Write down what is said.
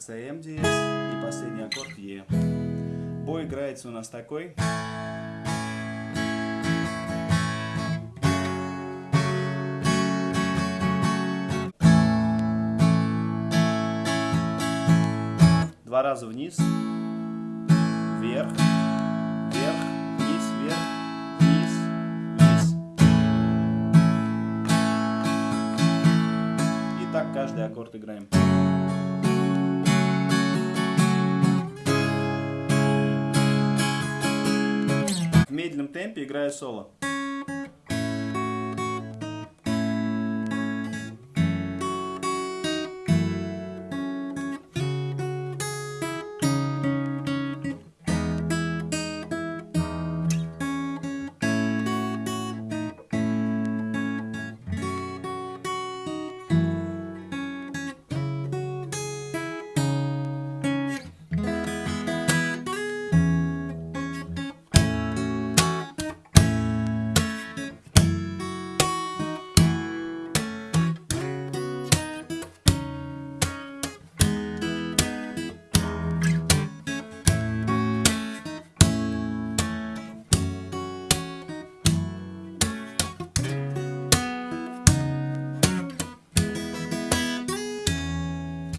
СМ диез и последний аккорд Е. Бой играется у нас такой. Два раза вниз, вверх, каждый аккорд играем. В медленном темпе играю соло.